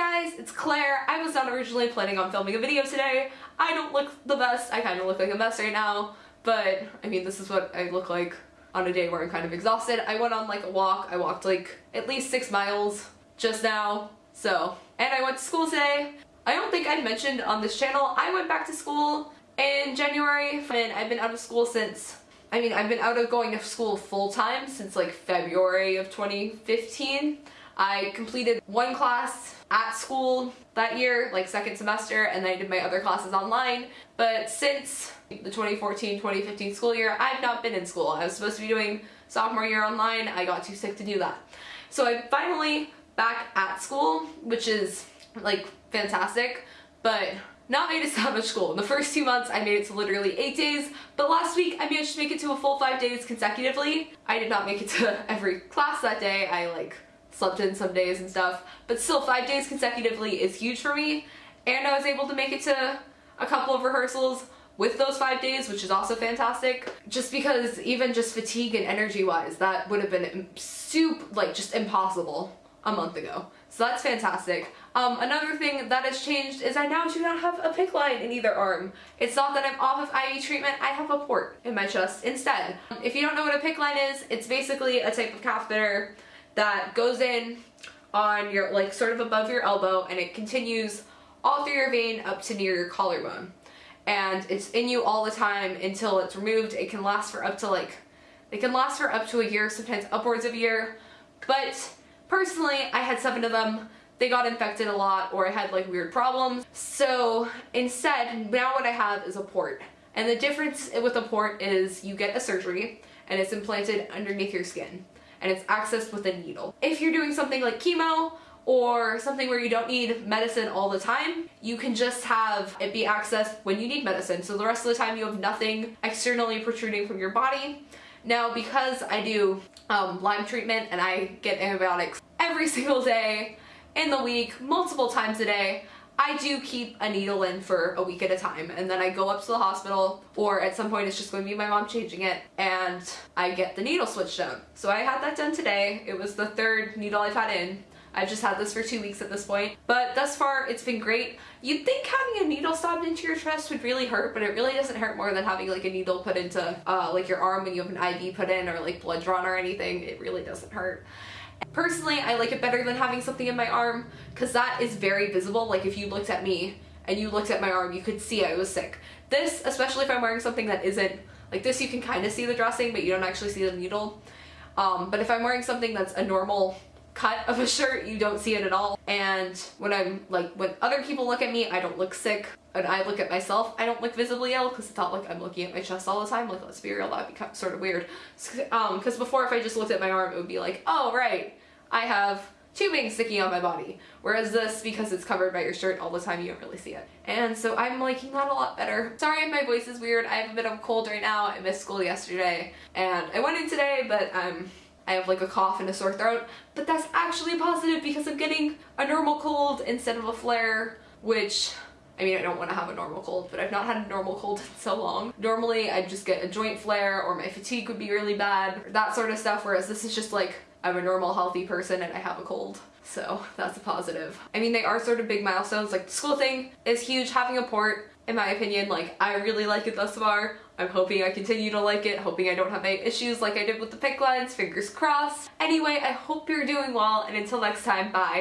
guys, it's Claire. I was not originally planning on filming a video today. I don't look the best. I kind of look like a mess right now, but I mean, this is what I look like on a day where I'm kind of exhausted. I went on like a walk. I walked like at least six miles just now. So, and I went to school today. I don't think I mentioned on this channel, I went back to school in January and I've been out of school since I mean, I've been out of going to school full time since like February of 2015. I completed one class at school that year, like second semester, and then I did my other classes online. But since the 2014-2015 school year, I've not been in school. I was supposed to be doing sophomore year online. I got too sick to do that. So I'm finally back at school, which is like fantastic, but not made it to that much school. In the first two months, I made it to literally eight days, but last week I managed to make it to a full five days consecutively. I did not make it to every class that day. I like slept in some days and stuff, but still five days consecutively is huge for me. And I was able to make it to a couple of rehearsals with those five days, which is also fantastic. Just because even just fatigue and energy wise, that would have been soup, like just impossible a month ago. So that's fantastic. Um, another thing that has changed is I now do not have a PICC line in either arm. It's not that I'm off of IV treatment, I have a port in my chest instead. If you don't know what a PICC line is, it's basically a type of catheter that goes in on your, like sort of above your elbow and it continues all through your vein up to near your collarbone. And it's in you all the time until it's removed. It can last for up to like, it can last for up to a year, sometimes upwards of a year. But personally, I had seven of them they got infected a lot or I had like weird problems. So instead, now what I have is a port. And the difference with a port is you get a surgery and it's implanted underneath your skin and it's accessed with a needle. If you're doing something like chemo or something where you don't need medicine all the time, you can just have it be accessed when you need medicine. So the rest of the time you have nothing externally protruding from your body. Now because I do um, Lyme treatment and I get antibiotics every single day, in the week, multiple times a day, I do keep a needle in for a week at a time and then I go up to the hospital or at some point it's just going to be my mom changing it and I get the needle switched out. So I had that done today. It was the third needle I've had in. I've just had this for two weeks at this point. But thus far, it's been great. You'd think having a needle stabbed into your chest would really hurt, but it really doesn't hurt more than having like a needle put into uh, like your arm when you have an IV put in or like blood drawn or anything. It really doesn't hurt. Personally, I like it better than having something in my arm because that is very visible. Like if you looked at me and you looked at my arm, you could see I was sick. This, especially if I'm wearing something that isn't, like this you can kind of see the dressing, but you don't actually see the needle. Um, but if I'm wearing something that's a normal cut of a shirt, you don't see it at all. And when I'm like, when other people look at me, I don't look sick. And I look at myself, I don't look visibly ill because it's not like I'm looking at my chest all the time. Like, let's be real, that'd be sort of weird. Um, because before if I just looked at my arm, it would be like, oh, right, I have tubing sticking on my body. Whereas this, because it's covered by your shirt all the time, you don't really see it. And so I'm liking that a lot better. Sorry if my voice is weird. I have a bit of a cold right now. I missed school yesterday and I went in today, but um, I have like a cough and a sore throat. But that's actually positive because I'm getting a normal cold instead of a flare, which I mean, I don't want to have a normal cold, but I've not had a normal cold in so long. Normally, I'd just get a joint flare or my fatigue would be really bad, that sort of stuff, whereas this is just like I'm a normal healthy person and I have a cold. So that's a positive. I mean, they are sort of big milestones. Like the school thing is huge. Having a port, in my opinion, like I really like it thus far. I'm hoping I continue to like it, hoping I don't have any issues like I did with the PICC lines, fingers crossed. Anyway, I hope you're doing well and until next time, bye.